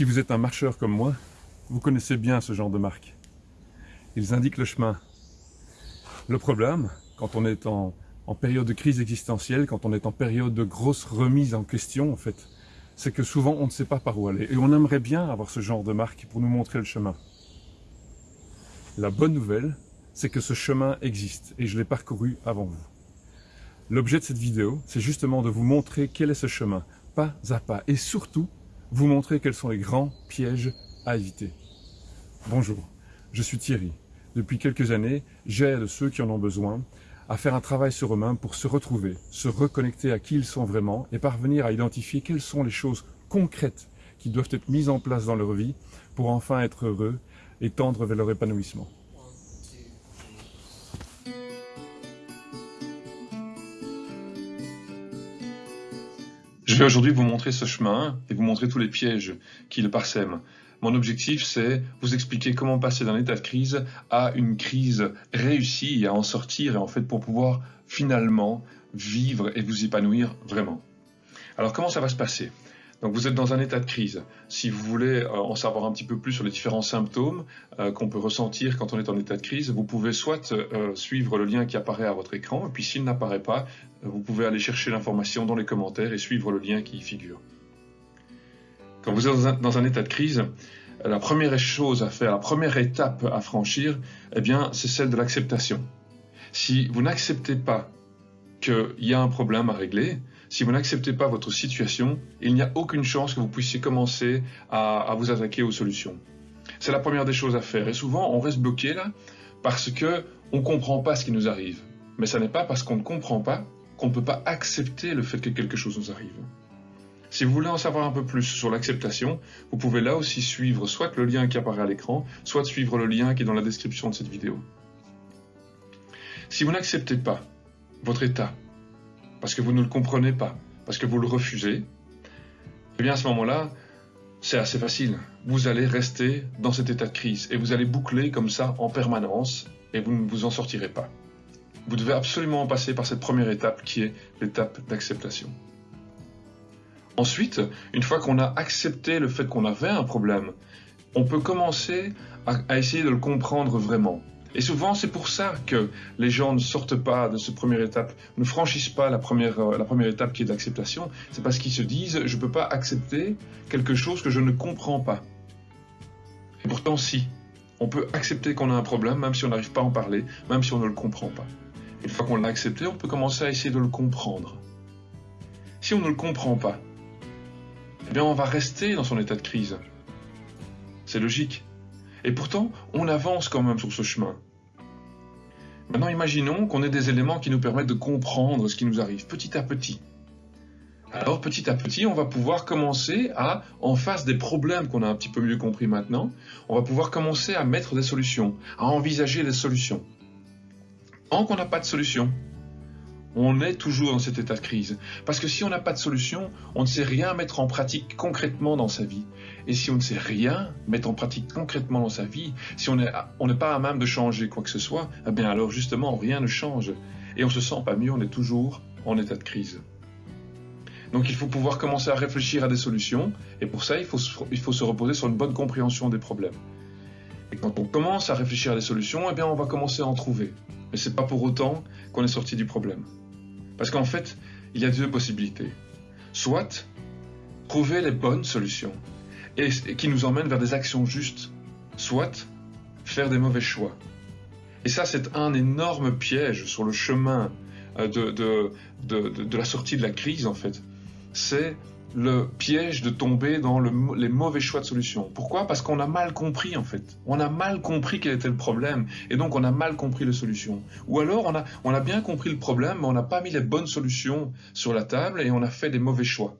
Si vous êtes un marcheur comme moi, vous connaissez bien ce genre de marques. Ils indiquent le chemin. Le problème, quand on est en, en période de crise existentielle, quand on est en période de grosse remise en question, en fait, c'est que souvent on ne sait pas par où aller. Et on aimerait bien avoir ce genre de marque pour nous montrer le chemin. La bonne nouvelle, c'est que ce chemin existe et je l'ai parcouru avant vous. L'objet de cette vidéo, c'est justement de vous montrer quel est ce chemin, pas à pas, et surtout, vous montrer quels sont les grands pièges à éviter. Bonjour, je suis Thierry. Depuis quelques années, j'aide ceux qui en ont besoin à faire un travail sur eux-mêmes pour se retrouver, se reconnecter à qui ils sont vraiment et parvenir à identifier quelles sont les choses concrètes qui doivent être mises en place dans leur vie pour enfin être heureux et tendre vers leur épanouissement. Vais aujourd'hui vous montrer ce chemin et vous montrer tous les pièges qui le parsèment. Mon objectif, c'est vous expliquer comment passer d'un état de crise à une crise réussie et à en sortir, et en fait pour pouvoir finalement vivre et vous épanouir vraiment. Alors comment ça va se passer? Donc vous êtes dans un état de crise. Si vous voulez euh, en savoir un petit peu plus sur les différents symptômes euh, qu'on peut ressentir quand on est en état de crise, vous pouvez soit euh, suivre le lien qui apparaît à votre écran, et puis s'il n'apparaît pas, vous pouvez aller chercher l'information dans les commentaires et suivre le lien qui y figure. Quand vous êtes dans un, état de crise, la première chose à faire, la première étape à franchir, eh bien, c'est celle de l'acceptation. Si vous n'acceptez pas qu'il y a un problème à régler, si vous n'acceptez pas votre situation, il n'y a aucune chance que vous puissiez commencer à, vous attaquer aux solutions. C'est la première des choses à faire. Et souvent, on reste bloqué là parce que on comprend pas ce qui nous arrive. Mais ce n'est pas parce qu'on ne comprend pas qu'on ne peut pas accepter le fait que quelque chose nous arrive. Si vous voulez en savoir un peu plus sur l'acceptation, vous pouvez là aussi suivre soit le lien qui apparaît à l'écran, soit suivre le lien qui est dans la description de cette vidéo. Si vous n'acceptez pas votre état, parce que vous ne le comprenez pas, parce que vous le refusez, eh bien à ce moment-là, c'est assez facile. Vous allez rester dans cet état de crise et vous allez boucler comme ça en permanence et vous ne vous en sortirez pas. Vous devez absolument passer par cette première étape qui est l'étape d'acceptation. Ensuite, une fois qu'on a accepté le fait qu'on avait un problème, on peut commencer à, essayer de le comprendre vraiment. Et souvent, c'est pour ça que les gens ne sortent pas de cette première étape, ne franchissent pas la première, euh, la première étape qui est l'acceptation. C'est parce qu'ils se disent, je ne peux pas accepter quelque chose que je ne comprends pas. Et pourtant, si. On peut accepter qu'on a un problème, même si on n'arrive pas à en parler, même si on ne le comprend pas. Une fois qu'on l'a accepté, on peut commencer à essayer de le comprendre. Si on ne le comprend pas, eh bien on va rester dans son état de crise. C'est logique. Et pourtant, on avance quand même sur ce chemin. Maintenant, imaginons qu'on ait des éléments qui nous permettent de comprendre ce qui nous arrive petit à petit. Alors, petit à petit, on va pouvoir commencer à, en face des problèmes qu'on a un petit peu mieux compris maintenant, on va pouvoir commencer à mettre des solutions, à envisager des solutions. Tant qu'on n'a pas de solution, on est toujours dans cet état de crise. Parce que si on n'a pas de solution, on ne sait rien mettre en pratique concrètement dans sa vie. Et si on ne sait rien mettre en pratique concrètement dans sa vie, si on n'est pas à même de changer quoi que ce soit, eh bien alors justement rien ne change. Et on se sent pas mieux, on est toujours en état de crise. Donc il faut pouvoir commencer à réfléchir à des solutions, et pour ça il faut, il faut se reposer sur une bonne compréhension des problèmes. Et quand on commence à réfléchir à des solutions, eh bien on va commencer à en trouver. Mais c'est pas pour autant qu'on est sorti du problème. Parce qu'en fait, il y a deux possibilités. Soit trouver les bonnes solutions et, qui nous emmènent vers des actions justes, soit faire des mauvais choix. Et ça, c'est un énorme piège sur le chemin euh, de, de la sortie de la crise, en fait. C'est le piège de tomber dans les mauvais choix de solution. Pourquoi? Parce qu'on a mal compris en fait. On a mal compris quel était le problème et donc on a mal compris les solutions. Ou alors on a, on a bien compris le problème mais on n'a pas mis les bonnes solutions sur la table et on a fait des mauvais choix.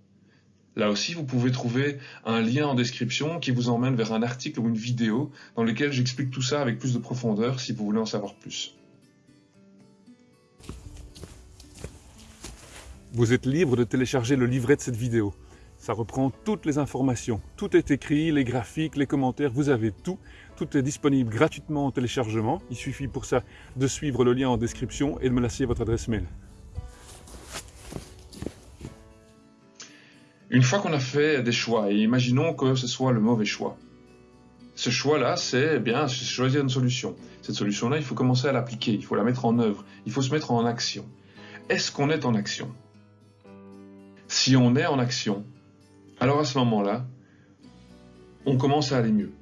Là aussi, vous pouvez trouver un lien en description qui vous emmène vers un article ou une vidéo dans lequel j'explique tout ça avec plus de profondeur si vous voulez en savoir plus. Vous êtes libre de télécharger le livret de cette vidéo. Ça reprend toutes les informations. Tout est écrit, les graphiques, les commentaires, vous avez tout. Tout est disponible gratuitement en téléchargement. Il suffit pour ça de suivre le lien en description et de me laisser votre adresse mail. Une fois qu'on a fait des choix, et imaginons que ce soit le mauvais choix, ce choix-là, c'est eh bien choisir une solution. Cette solution-là, il faut commencer à l'appliquer, il faut la mettre en œuvre, il faut se mettre en action. Est-ce qu'on est en action? Si on est en action, alors à ce moment-là, on commence à aller mieux.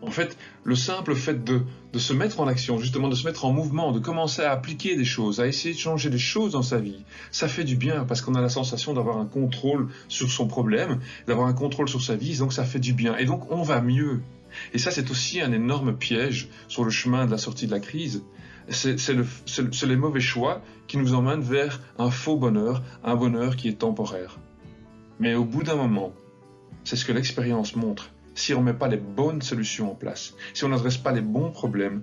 En fait, le simple fait de, de, se mettre en action, justement de se mettre en mouvement, de commencer à appliquer des choses, à essayer de changer des choses dans sa vie, ça fait du bien parce qu'on a la sensation d'avoir un contrôle sur son problème, d'avoir un contrôle sur sa vie, donc ça fait du bien. Et donc on va mieux. Et ça, c'est aussi un énorme piège sur le chemin de la sortie de la crise. C'est les mauvais choix qui nous emmènent vers un faux bonheur, un bonheur qui est temporaire. Mais au bout d'un moment, c'est ce que l'expérience montre. Si on ne met pas les bonnes solutions en place, si on n'adresse pas les bons problèmes,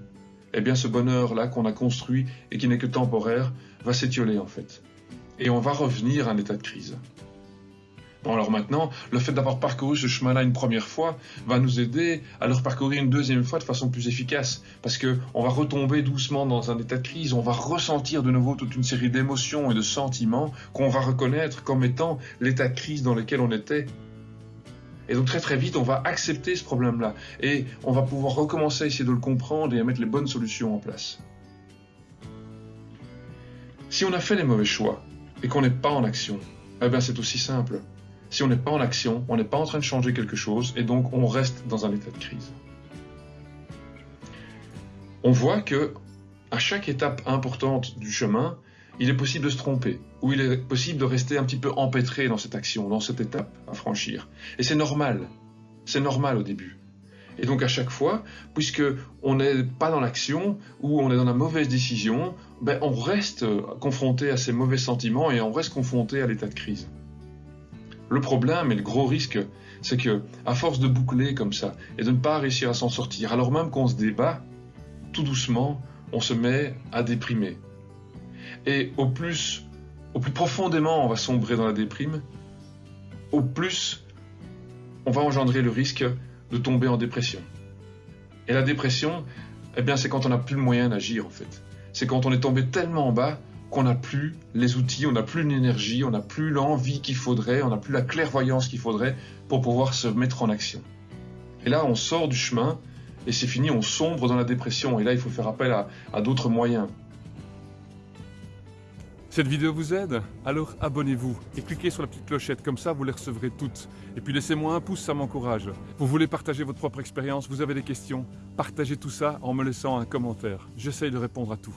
eh bien ce bonheur-là qu'on a construit et qui n'est que temporaire va s'étioler en fait. Et on va revenir à un état de crise. Bon, alors maintenant, le fait d'avoir parcouru ce chemin-là une première fois va nous aider à le parcourir une deuxième fois de façon plus efficace. Parce que on va retomber doucement dans un état de crise, on va ressentir de nouveau toute une série d'émotions et de sentiments qu'on va reconnaître comme étant l'état de crise dans lequel on était. Et donc très très vite, on va accepter ce problème-là. Et on va pouvoir recommencer à essayer de le comprendre et à mettre les bonnes solutions en place. Si on a fait les mauvais choix et qu'on n'est pas en action, eh bien c'est aussi simple si on n'est pas en action, on n'est pas en train de changer quelque chose, et donc on reste dans un état de crise. On voit que à chaque étape importante du chemin, il est possible de se tromper, ou il est possible de rester un petit peu empêtré dans cette action, dans cette étape à franchir. Et c'est normal. C'est normal au début. Et donc à chaque fois, puisque on n'est pas dans l'action ou on est dans la mauvaise décision, ben on reste confronté à ces mauvais sentiments et on reste confronté à l'état de crise. Le problème et le gros risque, c'est que, à force de boucler comme ça et de ne pas réussir à s'en sortir, alors même qu'on se débat, tout doucement, on se met à déprimer. Et au plus, au plus profondément on va sombrer dans la déprime, au plus on va engendrer le risque de tomber en dépression. Et la dépression, eh bien, c'est quand on n'a plus le moyen d'agir en fait. C'est quand on est tombé tellement en bas qu'on n'a plus les outils, on n'a plus l'énergie, on n'a plus l'envie qu'il faudrait, on n'a plus la clairvoyance qu'il faudrait pour pouvoir se mettre en action. Et là, on sort du chemin et c'est fini, on sombre dans la dépression. Et là, il faut faire appel à, à d'autres moyens. Cette vidéo vous aide? Alors abonnez-vous et cliquez sur la petite clochette, comme ça vous les recevrez toutes. Et puis laissez-moi un pouce, ça m'encourage. Vous voulez partager votre propre expérience, vous avez des questions? Partagez tout ça en me laissant un commentaire. J'essaye de répondre à tout.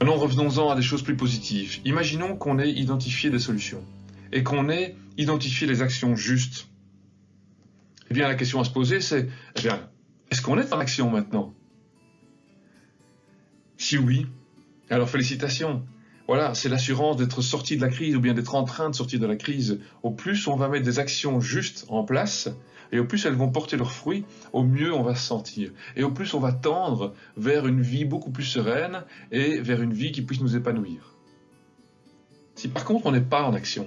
Maintenant, revenons-en à des choses plus positives. Imaginons qu'on ait identifié des solutions et qu'on ait identifié les actions justes. Eh bien, la question à se poser, c'est, eh bien, est-ce qu'on est en action maintenant? Si oui, alors félicitations. Voilà, c'est l'assurance d'être sorti de la crise ou bien d'être en train de sortir de la crise. Au plus on va mettre des actions justes en place, et au plus elles vont porter leurs fruits, au mieux on va se sentir. Et au plus on va tendre vers une vie beaucoup plus sereine et vers une vie qui puisse nous épanouir. Si par contre on n'est pas en action,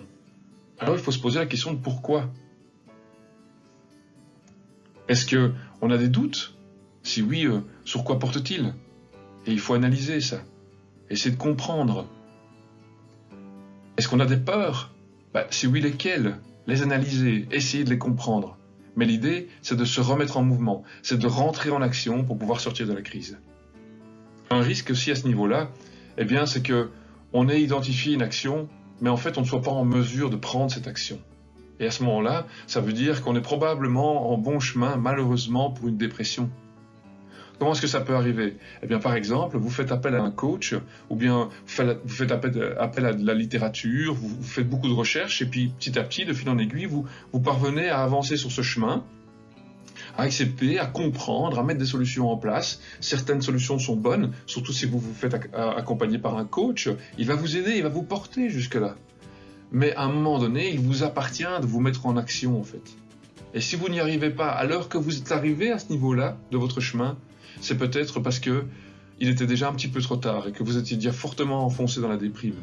alors il faut se poser la question de pourquoi. Est-ce que on a des doutes? Si oui, euh, sur quoi porte-t-il? Et il faut analyser ça. Essayer de comprendre. Est-ce qu'on a des peurs? Bah, Si oui, lesquelles? Les analyser, essayer de les comprendre. Mais l'idée, c'est de se remettre en mouvement, c'est de rentrer en action pour pouvoir sortir de la crise. Un risque aussi à ce niveau-là, eh bien, c'est que on ait identifié une action, mais en fait, on ne soit pas en mesure de prendre cette action. Et à ce moment-là, ça veut dire qu'on est probablement en bon chemin, malheureusement, pour une dépression. Comment est-ce que ça peut arriver? Eh bien, par exemple, vous faites appel à un coach, ou bien vous faites appel, à de la littérature, vous, faites beaucoup de recherches, et puis petit à petit, de fil en aiguille, vous, vous parvenez à avancer sur ce chemin, à accepter, à comprendre, à mettre des solutions en place. Certaines solutions sont bonnes, surtout si vous vous faites accompagner par un coach. Il va vous aider, il va vous porter jusque-là. Mais à un moment donné, il vous appartient de vous mettre en action, en fait. Et si vous n'y arrivez pas, alors que vous êtes arrivé à ce niveau-là de votre chemin, c'est peut-être parce que il était déjà un petit peu trop tard et que vous étiez déjà fortement enfoncé dans la déprime.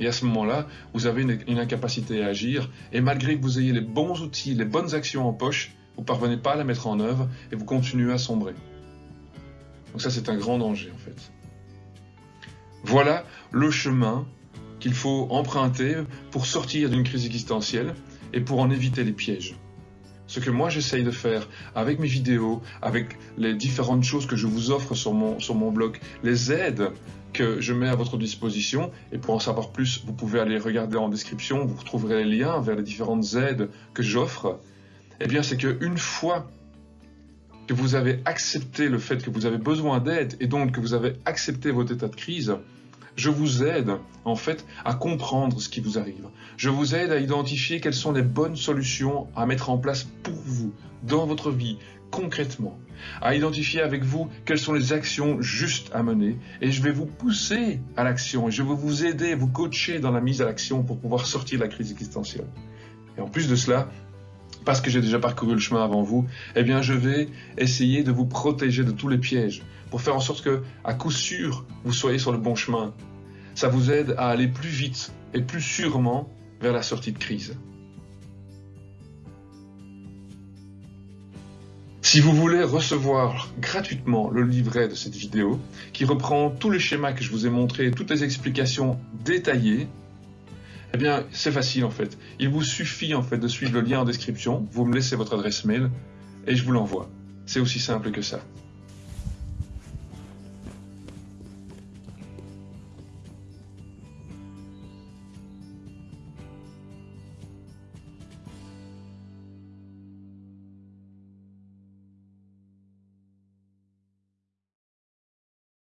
Et à ce moment-là, vous avez une, incapacité à agir, et malgré que vous ayez les bons outils, les bonnes actions en poche, vous ne parvenez pas à la mettre en œuvre et vous continuez à sombrer. Donc ça, c'est un grand danger en fait. Voilà le chemin qu'il faut emprunter pour sortir d'une crise existentielle et pour en éviter les pièges. Ce que moi j'essaye de faire avec mes vidéos, avec les différentes choses que je vous offre sur mon, sur mon blog, les aides que je mets à votre disposition, et pour en savoir plus, vous pouvez aller regarder en description, vous retrouverez les liens vers les différentes aides que j'offre, eh bien c'est qu'une fois que vous avez accepté le fait que vous avez besoin d'aide et donc que vous avez accepté votre état de crise, je vous aide en fait à comprendre ce qui vous arrive. Je vous aide à identifier quelles sont les bonnes solutions à mettre en place pour vous dans votre vie concrètement, à identifier avec vous quelles sont les actions justes à mener et je vais vous pousser à l'action je vais vous aider, vous coacher dans la mise à l'action pour pouvoir sortir de la crise existentielle. Et en plus de cela, parce que j'ai déjà parcouru le chemin avant vous, eh bien je vais essayer de vous protéger de tous les pièges pour faire en sorte que, à coup sûr, vous soyez sur le bon chemin. Ça vous aide à aller plus vite et plus sûrement vers la sortie de crise. Si vous voulez recevoir gratuitement le livret de cette vidéo, qui reprend tous les schémas que je vous ai montrés, toutes les explications détaillées, eh bien, c'est facile en fait. Il vous suffit en fait de suivre le lien en description, vous me laissez votre adresse mail et je vous l'envoie. C'est aussi simple que ça.